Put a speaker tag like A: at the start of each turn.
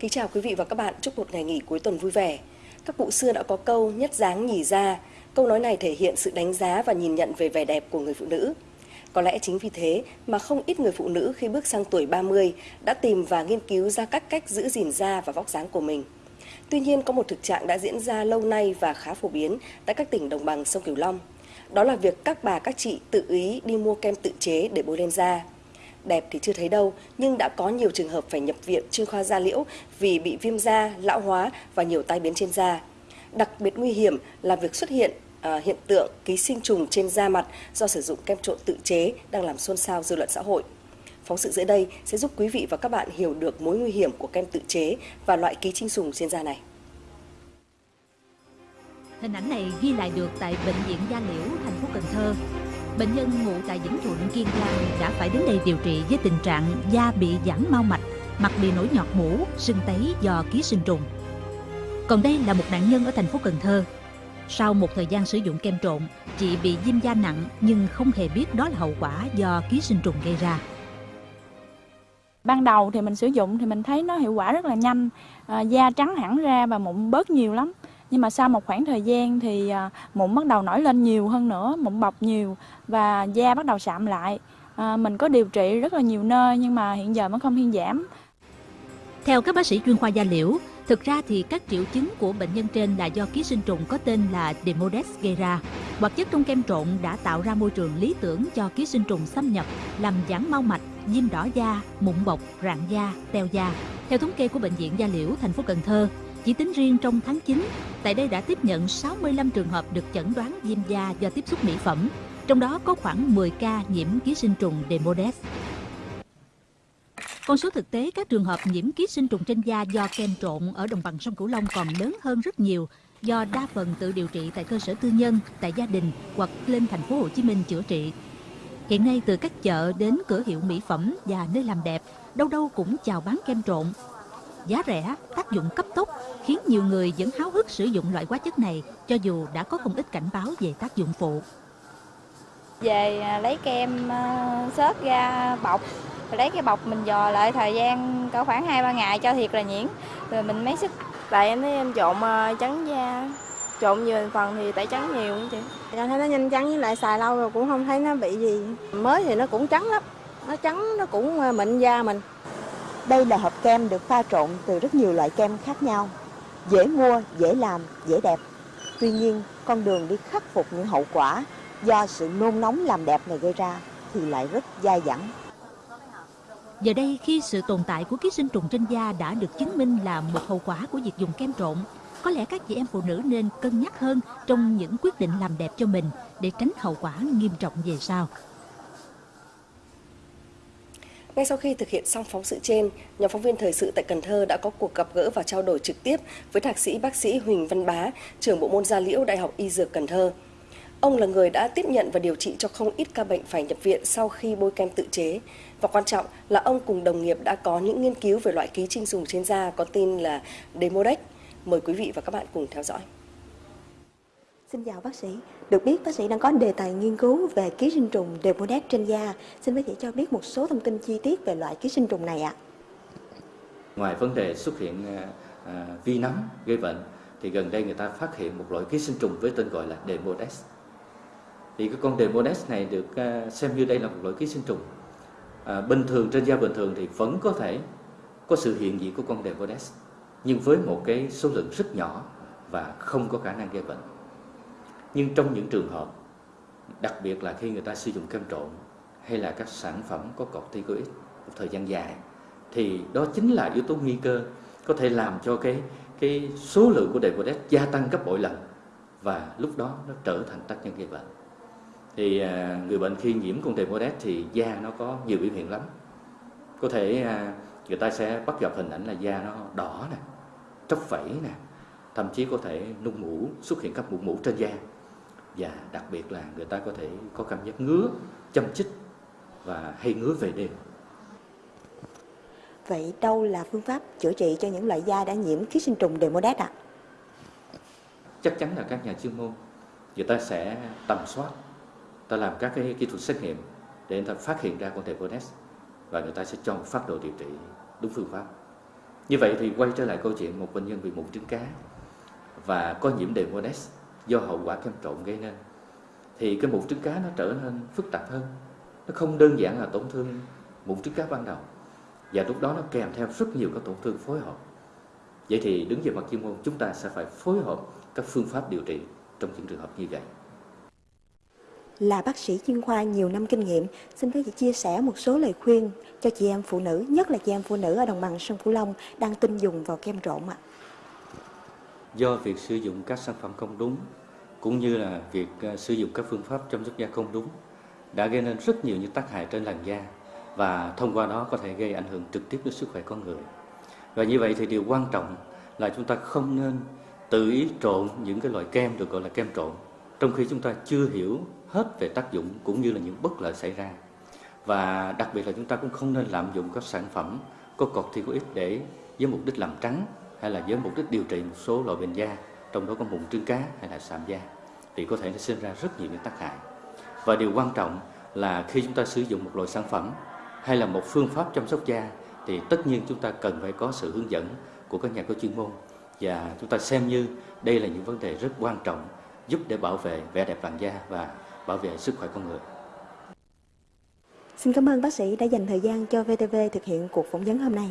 A: Kính chào quý vị và các bạn, chúc một ngày nghỉ cuối tuần vui vẻ. Các cụ xưa đã có câu nhất dáng nhì ra. Câu nói này thể hiện sự đánh giá và nhìn nhận về vẻ đẹp của người phụ nữ. Có lẽ chính vì thế mà không ít người phụ nữ khi bước sang tuổi 30 đã tìm và nghiên cứu ra các cách giữ gìn da và vóc dáng của mình. Tuy nhiên có một thực trạng đã diễn ra lâu nay và khá phổ biến tại các tỉnh đồng bằng sông Cửu Long. Đó là việc các bà các chị tự ý đi mua kem tự chế để bôi lên da. Đẹp thì chưa thấy đâu, nhưng đã có nhiều trường hợp phải nhập viện chuyên khoa da liễu vì bị viêm da, lão hóa và nhiều tai biến trên da. Đặc biệt nguy hiểm là việc xuất hiện à, hiện tượng ký sinh trùng trên da mặt do sử dụng kem trộn tự chế đang làm xôn xao dư luận xã hội. Phóng sự dưới đây sẽ giúp quý vị và các bạn hiểu được mối nguy hiểm của kem tự chế và loại ký sinh trùng trên da này.
B: Hình ảnh này ghi lại được tại Bệnh viện Da Liễu, thành phố Cần Thơ. Bệnh nhân ngụ tại Vĩnh Thuận, Kiên Giang đã phải đến đây điều trị với tình trạng da bị giãn mau mạch, mặt bị nổi nhọt mũ, sưng tấy do ký sinh trùng. Còn đây là một nạn nhân ở thành phố Cần Thơ. Sau một thời gian sử dụng kem trộn, chị bị viêm da nặng nhưng không hề biết đó là hậu quả do ký sinh trùng gây ra.
C: Ban đầu thì mình sử dụng thì mình thấy nó hiệu quả rất là nhanh, à, da trắng hẳn ra và mụn bớt nhiều lắm. Nhưng mà sau một khoảng thời gian thì à, mụn bắt đầu nổi lên nhiều hơn nữa, mụn bọc nhiều và da bắt đầu sạm lại. À, mình có điều trị rất là nhiều nơi nhưng mà hiện giờ vẫn không thuyên giảm.
B: Theo các bác sĩ chuyên khoa da liễu, thực ra thì các triệu chứng của bệnh nhân trên là do ký sinh trùng có tên là Demodex gây ra. Hoạt chất trong kem trộn đã tạo ra môi trường lý tưởng cho ký sinh trùng xâm nhập, làm giãn mau mạch, viêm đỏ da, mụn bọc, rạn da, teo da. Theo thống kê của bệnh viện Da Liễu, thành phố Cần Thơ, chỉ tính riêng trong tháng 9, tại đây đã tiếp nhận 65 trường hợp được chẩn đoán viêm da do tiếp xúc mỹ phẩm, trong đó có khoảng 10 ca nhiễm ký sinh trùng Demodex. Con số thực tế các trường hợp nhiễm ký sinh trùng trên da do kem trộn ở đồng bằng sông Cửu Long còn lớn hơn rất nhiều do đa phần tự điều trị tại cơ sở tư nhân, tại gia đình hoặc lên thành phố Hồ Chí Minh chữa trị. Hiện nay từ các chợ đến cửa hiệu mỹ phẩm và nơi làm đẹp, đâu đâu cũng chào bán kem trộn. Giá rẻ, tác dụng cấp tốc khiến nhiều người vẫn háo hức sử dụng loại hóa chất này cho dù đã có không ít cảnh báo về tác dụng phụ.
C: Về à, lấy kem uh, xớt ra bọc. Rồi lấy cái bọc mình dò lại thời gian cỡ khoảng 2-3 ngày cho thiệt là nhuyễn. Rồi mình mấy sức
D: tại em thấy em trộn uh, trắng da. Trộn nhiều phần thì tẩy trắng nhiều chị. Em thấy nó nhanh trắng với lại xài lâu rồi cũng không thấy nó bị gì. Mới thì nó cũng trắng lắm. Nó trắng nó cũng mịn da mình
E: đây là hộp kem được pha trộn từ rất nhiều loại kem khác nhau. Dễ mua dễ làm dễ đẹp. Tuy nhiên con đường đi khắc phục những hậu quả do sự nôn nóng làm đẹp này gây ra thì lại rất dai dẳng.
B: Giờ đây khi sự tồn tại của ký sinh trùng trên da đã được chứng minh là một hậu quả của việc dùng kem trộn, có lẽ các chị em phụ nữ nên cân nhắc hơn trong những quyết định làm đẹp cho mình để tránh hậu quả nghiêm trọng về sau.
A: Ngay sau khi thực hiện xong phóng sự trên, nhóm phóng viên thời sự tại Cần Thơ đã có cuộc gặp gỡ và trao đổi trực tiếp với thạc sĩ bác sĩ Huỳnh Văn Bá, trưởng bộ môn da liễu Đại học Y Dược Cần Thơ. Ông là người đã tiếp nhận và điều trị cho không ít ca bệnh phải nhập viện sau khi bôi kem tự chế. Và quan trọng là ông cùng đồng nghiệp đã có những nghiên cứu về loại ký sinh trùng trên da có tên là Demodex. Mời quý vị và các bạn cùng theo dõi.
E: Xin chào bác sĩ. Được biết bác sĩ đang có đề tài nghiên cứu về ký sinh trùng Demodex trên da. Xin bác sĩ cho biết một số thông tin chi tiết về loại ký sinh trùng này ạ.
F: Ngoài vấn đề xuất hiện à, à vi nấm gây bệnh thì gần đây người ta phát hiện một loại ký sinh trùng với tên gọi là Demodex. Thì cái con Demodex này được à, xem như đây là một loại ký sinh trùng à, bình thường trên da bình thường thì vẫn có thể có sự hiện diện của con Demodex nhưng với một cái số lượng rất nhỏ và không có khả năng gây bệnh. Nhưng trong những trường hợp đặc biệt là khi người ta sử dụng kem trộn hay là các sản phẩm có corticoid một thời gian dài thì đó chính là yếu tố nguy cơ có thể làm cho cái cái số lượng của Decodex gia tăng gấp bội lần và lúc đó nó trở thành tác nhân gây bệnh. Thì à, người bệnh khi nhiễm con Decodex thì da nó có nhiều biểu hiện lắm. Có thể à, người ta sẽ bắt gặp hình ảnh là da nó đỏ nè tróc vẩy nè thậm chí có thể nung mũ xuất hiện các mụn mũ trên da và đặc biệt là người ta có thể có cảm giác ngứa châm chích và hay ngứa về đêm
E: Vậy đâu là phương pháp chữa trị cho những loại da đã nhiễm ký sinh trùng Demodex ạ? À?
F: Chắc chắn là các nhà chuyên môn người ta sẽ tầm soát ta làm các cái kỹ thuật xét nghiệm để người ta phát hiện ra con Demodex và người ta sẽ cho một phát đồ điều trị đúng phương pháp Như vậy thì quay trở lại câu chuyện một bệnh nhân bị mụn trứng cá và có nhiễm Demodex do hậu quả kem trộn gây nên thì cái mụn trứng cá nó trở nên phức tạp hơn. Nó không đơn giản là tổn thương mụn trứng cá ban đầu và lúc đó nó kèm theo rất nhiều các tổn thương phối hợp. Vậy thì đứng về mặt chuyên môn chúng ta sẽ phải phối hợp các phương pháp điều trị trong những trường hợp như vậy.
E: Là bác sĩ chuyên khoa nhiều năm kinh nghiệm, xin phép vị chia sẻ một số lời khuyên cho chị em phụ nữ, nhất là chị em phụ nữ ở đồng bằng sông Cửu Long đang tin dùng vào kem trộn ạ.
F: Do việc sử dụng các sản phẩm không đúng, cũng như là việc ờ, sử dụng các phương pháp chăm sóc da không đúng đã gây nên rất nhiều những tác hại trên làn da và thông qua đó có thể gây ảnh hưởng trực tiếp đến sức khỏe con người. Và như vậy thì điều quan trọng là chúng ta không nên tự ý trộn những cái loại kem được gọi là kem trộn trong khi chúng ta chưa hiểu hết về tác dụng cũng như là những bất lợi xảy ra. Và đặc biệt là chúng ta cũng không nên lạm dụng các sản phẩm có cọt corticoid để với mục đích làm trắng hay là với mục đích điều trị một số loại bệnh da, trong đó có mụn trứng cá hay là sạm da thì có thể nó sinh ra rất nhiều những tác hại. Và điều quan trọng là khi chúng ta sử dụng một loại sản phẩm hay là một phương pháp chăm sóc da thì tất nhiên chúng ta cần phải có sự hướng dẫn của các nhà có chuyên môn và chúng ta xem như đây là những vấn đề rất quan trọng giúp để bảo vệ vẻ đẹp làn da và bảo vệ sức khỏe con người.
E: Xin cảm ơn bác sĩ đã dành thời gian cho VTV thực hiện cuộc phỏng vấn hôm nay.